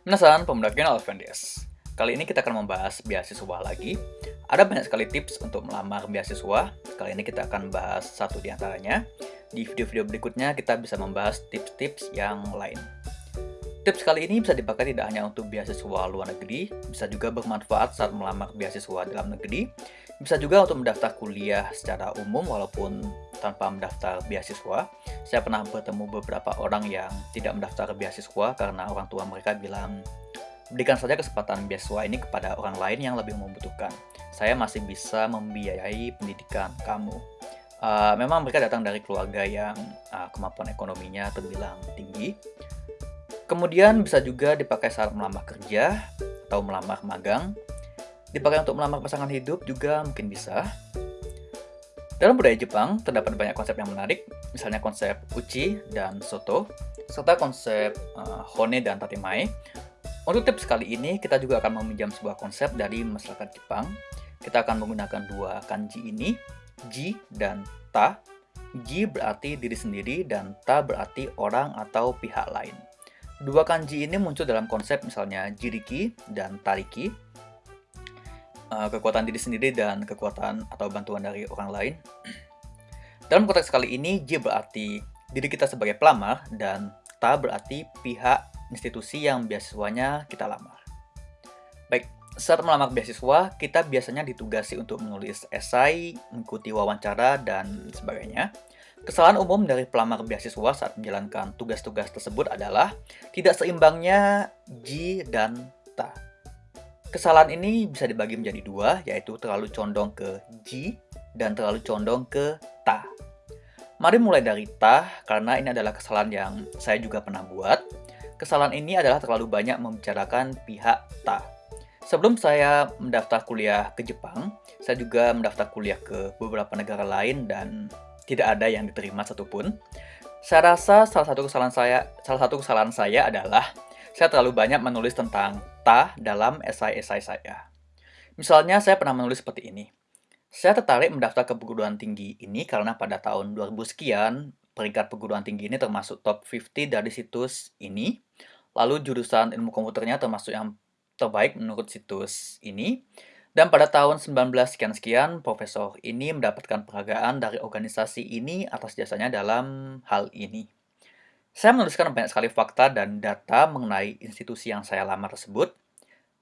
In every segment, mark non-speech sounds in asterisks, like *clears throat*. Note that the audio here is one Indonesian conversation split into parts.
Minasan, pemuda Kenal Alvendes. Kali ini kita akan membahas beasiswa lagi. Ada banyak sekali tips untuk melamar beasiswa. Kali ini kita akan bahas satu di antaranya. Di video-video berikutnya kita bisa membahas tips-tips yang lain. Tips kali ini bisa dipakai tidak hanya untuk beasiswa luar negeri, bisa juga bermanfaat saat melamar beasiswa dalam negeri, bisa juga untuk mendaftar kuliah secara umum walaupun tanpa mendaftar beasiswa. Saya pernah bertemu beberapa orang yang tidak mendaftar beasiswa karena orang tua mereka bilang, berikan saja kesempatan beasiswa ini kepada orang lain yang lebih membutuhkan. Saya masih bisa membiayai pendidikan kamu. Uh, memang mereka datang dari keluarga yang uh, kemampuan ekonominya terbilang tinggi. Kemudian bisa juga dipakai saat melamar kerja atau melamar magang. Dipakai untuk melamar pasangan hidup juga mungkin bisa. Dalam budaya Jepang, terdapat banyak konsep yang menarik, misalnya konsep uchi dan soto, serta konsep uh, hone dan tatemae. Untuk tips kali ini, kita juga akan meminjam sebuah konsep dari masyarakat Jepang. Kita akan menggunakan dua kanji ini, ji dan ta. Ji berarti diri sendiri dan ta berarti orang atau pihak lain. Dua kanji ini muncul dalam konsep misalnya jiriki dan tariki, uh, kekuatan diri sendiri dan kekuatan atau bantuan dari orang lain. *clears throat* Dalam konteks kali ini, J berarti diri kita sebagai pelamar dan Ta berarti pihak institusi yang beasiswanya kita lamar. Baik, saat melamar beasiswa, kita biasanya ditugasi untuk menulis esai, mengikuti wawancara, dan sebagainya. Kesalahan umum dari pelamar beasiswa saat menjalankan tugas-tugas tersebut adalah tidak seimbangnya J dan Ta. Kesalahan ini bisa dibagi menjadi dua, yaitu terlalu condong ke ji dan terlalu condong ke ta. Mari mulai dari ta, karena ini adalah kesalahan yang saya juga pernah buat. Kesalahan ini adalah terlalu banyak membicarakan pihak ta. Sebelum saya mendaftar kuliah ke Jepang, saya juga mendaftar kuliah ke beberapa negara lain dan tidak ada yang diterima satupun. Saya rasa salah satu kesalahan saya, salah satu kesalahan saya adalah saya terlalu banyak menulis tentang ta dalam esai-esai saya. Misalnya, saya pernah menulis seperti ini. Saya tertarik mendaftar ke perguruan tinggi ini karena pada tahun 2000 sekian, peringkat perguruan tinggi ini termasuk top 50 dari situs ini. Lalu jurusan ilmu komputernya termasuk yang terbaik menurut situs ini. Dan pada tahun 19 sekian-sekian, profesor ini mendapatkan penghargaan dari organisasi ini atas jasanya dalam hal ini. Saya menuliskan banyak sekali fakta dan data mengenai institusi yang saya lamar tersebut.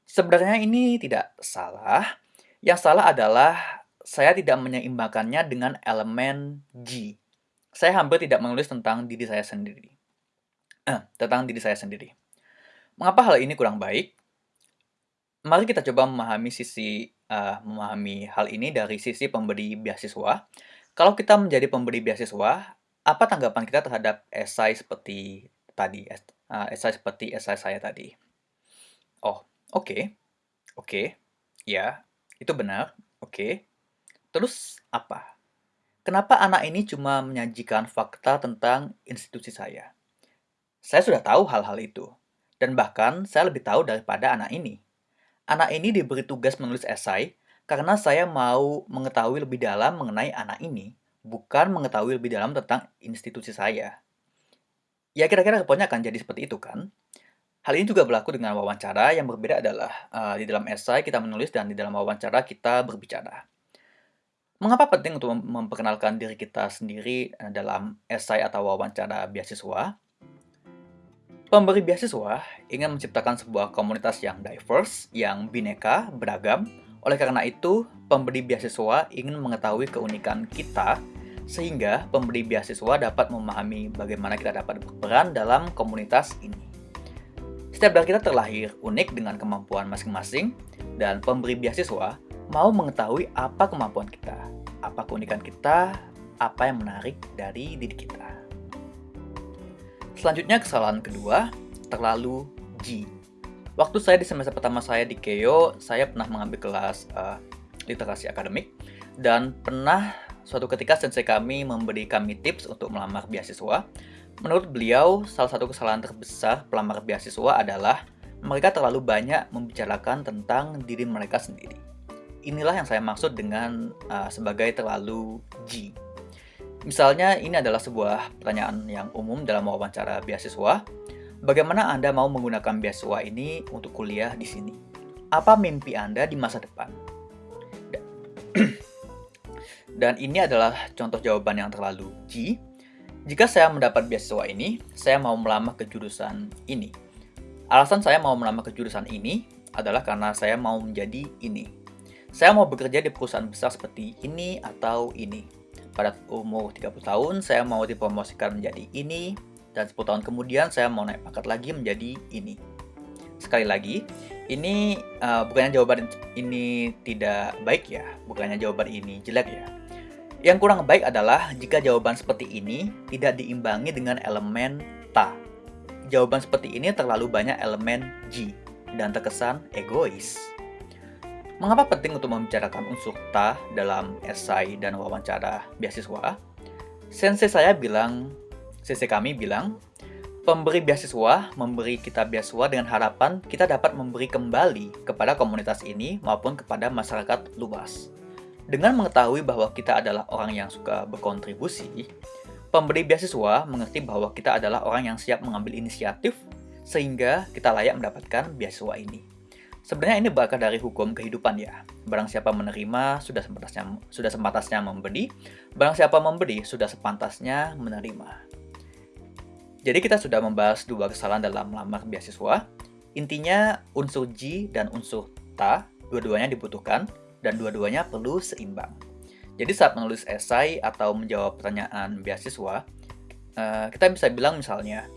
Sebenarnya ini tidak salah. Yang salah adalah saya tidak menyeimbangkannya dengan elemen G. Saya hampir tidak menulis tentang diri saya sendiri. Eh, tentang diri saya sendiri. Mengapa hal ini kurang baik? Mari kita coba memahami sisi uh, memahami hal ini dari sisi pemberi beasiswa. Kalau kita menjadi pemberi beasiswa, apa tanggapan kita terhadap esai seperti tadi, uh, esai seperti esai saya tadi? Oh, oke, okay. oke, okay. ya, itu benar, oke. Okay. Terus apa? Kenapa anak ini cuma menyajikan fakta tentang institusi saya? Saya sudah tahu hal-hal itu, dan bahkan saya lebih tahu daripada anak ini. Anak ini diberi tugas menulis esai karena saya mau mengetahui lebih dalam mengenai anak ini bukan mengetahui lebih dalam tentang institusi saya. Ya kira-kira responnya akan jadi seperti itu kan? Hal ini juga berlaku dengan wawancara, yang berbeda adalah uh, di dalam esai kita menulis dan di dalam wawancara kita berbicara. Mengapa penting untuk memperkenalkan diri kita sendiri eh, dalam esai atau wawancara beasiswa? Pemberi beasiswa ingin menciptakan sebuah komunitas yang diverse, yang bineka, beragam. Oleh karena itu, pemberi beasiswa ingin mengetahui keunikan kita sehingga pemberi beasiswa dapat memahami bagaimana kita dapat berperan dalam komunitas ini. Setiap dari kita terlahir unik dengan kemampuan masing-masing, dan pemberi beasiswa mau mengetahui apa kemampuan kita, apa keunikan kita, apa yang menarik dari diri kita. Selanjutnya kesalahan kedua, terlalu G. Waktu saya di semester pertama saya di Keio, saya pernah mengambil kelas uh, literasi akademik dan pernah Suatu ketika sensei kami memberi kami tips untuk melamar beasiswa. Menurut beliau, salah satu kesalahan terbesar pelamar beasiswa adalah mereka terlalu banyak membicarakan tentang diri mereka sendiri. Inilah yang saya maksud dengan uh, sebagai terlalu G. Misalnya, ini adalah sebuah pertanyaan yang umum dalam wawancara beasiswa. Bagaimana Anda mau menggunakan beasiswa ini untuk kuliah di sini? Apa mimpi Anda di masa depan? Dan ini adalah contoh jawaban yang terlalu G. Jika saya mendapat beasiswa ini, saya mau melamar ke jurusan ini. Alasan saya mau melamar ke jurusan ini adalah karena saya mau menjadi ini. Saya mau bekerja di perusahaan besar seperti ini atau ini. Pada umur 30 tahun, saya mau dipromosikan menjadi ini, dan 10 tahun kemudian saya mau naik pangkat lagi menjadi ini. Sekali lagi, ini uh, bukannya jawaban ini tidak baik ya, bukannya jawaban ini jelek ya. Yang kurang baik adalah jika jawaban seperti ini tidak diimbangi dengan elemen ta. Jawaban seperti ini terlalu banyak elemen G dan terkesan egois. Mengapa penting untuk membicarakan unsur ta dalam esai dan wawancara beasiswa? Sensei saya bilang CC kami bilang, pemberi beasiswa memberi kita beasiswa dengan harapan kita dapat memberi kembali kepada komunitas ini maupun kepada masyarakat luas. Dengan mengetahui bahwa kita adalah orang yang suka berkontribusi, pemberi beasiswa mengerti bahwa kita adalah orang yang siap mengambil inisiatif sehingga kita layak mendapatkan beasiswa ini. Sebenarnya ini berakar dari hukum kehidupan ya. Barang siapa menerima sudah sepantasnya sudah sepantasnya memberi, barang siapa memberi sudah sepantasnya menerima. Jadi kita sudah membahas dua kesalahan dalam melamar beasiswa. Intinya unsur G dan unsur ta, dua-duanya dibutuhkan dan dua-duanya perlu seimbang. Jadi saat menulis esai atau menjawab pertanyaan beasiswa, eh, kita bisa bilang misalnya,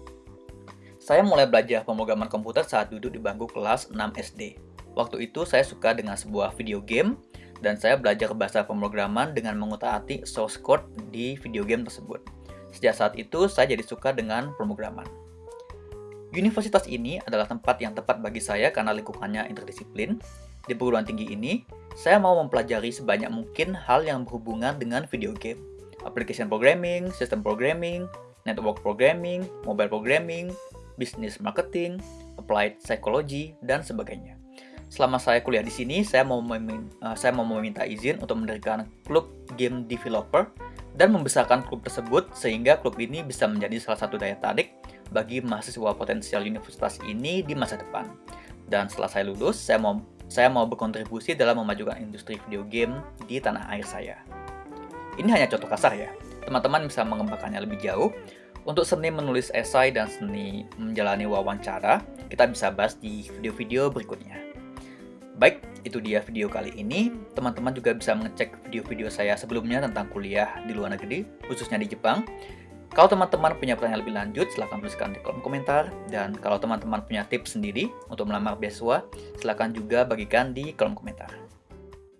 saya mulai belajar pemrograman komputer saat duduk di bangku kelas 6 SD. Waktu itu saya suka dengan sebuah video game dan saya belajar bahasa pemrograman dengan mengutak-atik source code di video game tersebut. Sejak saat itu, saya jadi suka dengan pemrograman. Universitas ini adalah tempat yang tepat bagi saya karena lingkungannya interdisiplin. Di perguruan tinggi ini, saya mau mempelajari sebanyak mungkin hal yang berhubungan dengan video game. Application programming, system programming, network programming, mobile programming, business marketing, applied psychology, dan sebagainya. Selama saya kuliah di sini, saya mau, meminta, uh, saya mau meminta izin untuk mendirikan klub game developer dan membesarkan klub tersebut sehingga klub ini bisa menjadi salah satu daya tarik bagi mahasiswa potensial universitas ini di masa depan. Dan setelah saya lulus, saya mau saya mau berkontribusi dalam memajukan industri video game di tanah air saya. Ini hanya contoh kasar ya. Teman-teman bisa mengembangkannya lebih jauh. Untuk seni menulis esai dan seni menjalani wawancara, kita bisa bahas di video-video berikutnya. Baik, itu dia video kali ini. Teman-teman juga bisa mengecek video-video saya sebelumnya tentang kuliah di luar negeri, khususnya di Jepang. Kalau teman-teman punya pertanyaan lebih lanjut, silahkan tuliskan di kolom komentar. Dan kalau teman-teman punya tips sendiri untuk melamar beasiswa, silahkan juga bagikan di kolom komentar.